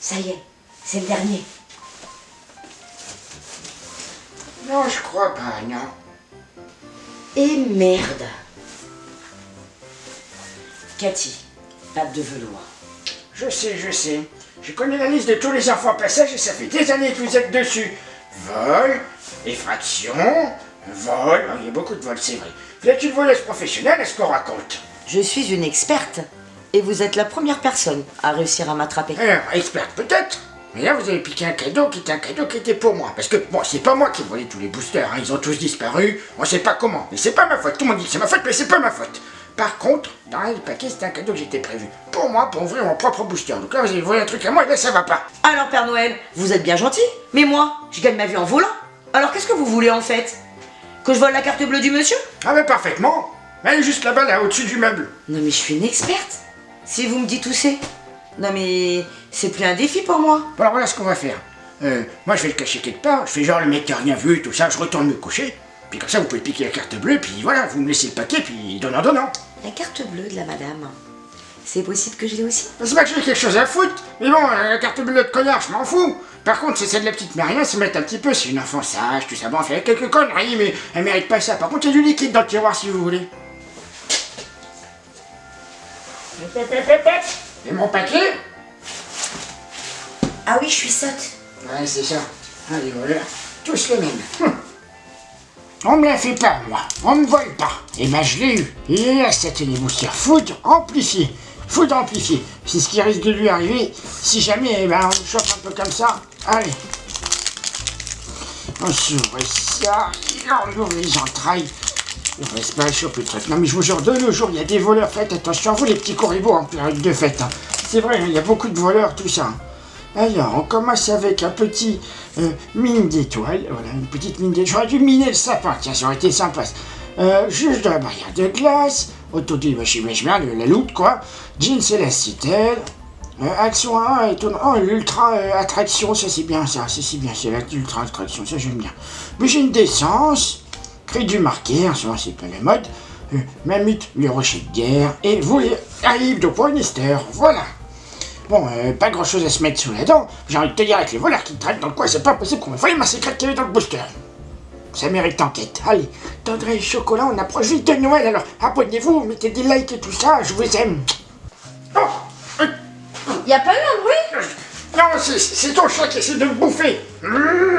Ça y est, c'est le dernier. Non, je crois pas, non. Et merde. Cathy, patte de velours. Je sais, je sais. Je connais la liste de tous les enfants passage et ça fait des années que vous êtes dessus. Vol, effraction, vol. Oh, il y a beaucoup de vols, c'est vrai. Vous êtes une voleuse professionnelle, est-ce qu'on raconte? Je suis une experte. Et vous êtes la première personne à réussir à m'attraper. Alors, experte peut-être mais là, vous avez piqué un cadeau qui était un cadeau qui était pour moi. Parce que, bon, c'est pas moi qui ai volé tous les boosters, hein. ils ont tous disparu, on sait pas comment. Mais c'est pas ma faute, tout le monde dit que c'est ma faute, mais c'est pas ma faute. Par contre, dans le paquet, c'était un cadeau que j'étais prévu. Pour moi, pour ouvrir mon propre booster. Donc là, vous avez volé un truc à moi, et là, ça va pas. Alors, Père Noël, vous êtes bien gentil. Mais moi, je gagne ma vie en volant. Alors, qu'est-ce que vous voulez en fait? Que je vole la carte bleue du monsieur? Ah, mais parfaitement. Elle est juste là-bas, là, au-dessus du meuble. Non, mais je suis une experte. Si vous me dites où c'est. Non, mais c'est plus un défi pour moi. Bon, alors voilà ce qu'on va faire. Euh, moi, je vais le cacher quelque part. Je fais genre le mec qui a rien vu, tout ça. Je retourne me coucher. Puis comme ça, vous pouvez piquer la carte bleue. Puis voilà, vous me laissez le paquet. Puis donnant, donnant. La carte bleue de la madame. C'est possible que je l'ai aussi? C'est pas que j'ai quelque chose à foutre. Mais bon, la carte bleue de connard, je m'en fous. Par contre, c'est celle de la petite Maria, se mettre un petit peu. C'est une enfant sage, tout ça. Bon, elle fait quelques conneries, mais elle mérite pas ça. Par contre, il y a du liquide dans le tiroir si vous voulez. Et mon paquet Ah oui, je suis sotte. Ouais, c'est ça. Ah, les voleurs, tous les mêmes. Hum. On me la fait pas, moi. On me vole pas. Et ben, je l'ai eu. Est là, cette téléboutière. Foudre amplifiée. Foudre amplifiée. C'est ce qui risque de lui arriver si jamais, eh ben, on le chope un peu comme ça. Allez. On s'ouvre ça. Et on ouvre les entrailles. On reste pas choper le truc. Non, mais je vous jure, de nos jours, il y a des voleurs. Faites attention, vous, les petits corribos en période de fête. hein. C'est vrai, il y a beaucoup de voleurs, tout ça. Alors, on commence avec un petit euh, mine d'étoiles. Voilà, une petite mine d'étoiles. J'aurais dû miner le sapin, tiens, ça aurait été sympa. Euh, juge de la barrière de glace. Autodébâchimèche bien, la loot, quoi. Jeans élasticelle. Euh, action 1, étonnant. Oh, l'ultra euh, attraction, ça c'est bien, ça. C'est si bien, c'est l'ultra attraction, ça j'aime bien. Bougie d'essence. Cri du marqué, en ce moment c'est pas la mode. Euh, Mammut, le rocher de guerre. Et vous, les Aïb de Poinister. Voilà. Bon, euh, pas grand chose à se mettre sous la dent. J'ai envie de te dire, avec les voleurs qui traînent dans le coin, c'est pas possible qu'on me voie ma secrète qu'il y avait dans le booster. Ça mérite enquête. Allez, tendrez et chocolat, on approche vite de Noël, alors abonnez-vous, mettez des likes et tout ça, je vous aime. Oh euh, Y a pas eu un bruit? Non, c'est c'est ton chat qui essaie de me bouffer. Mmh.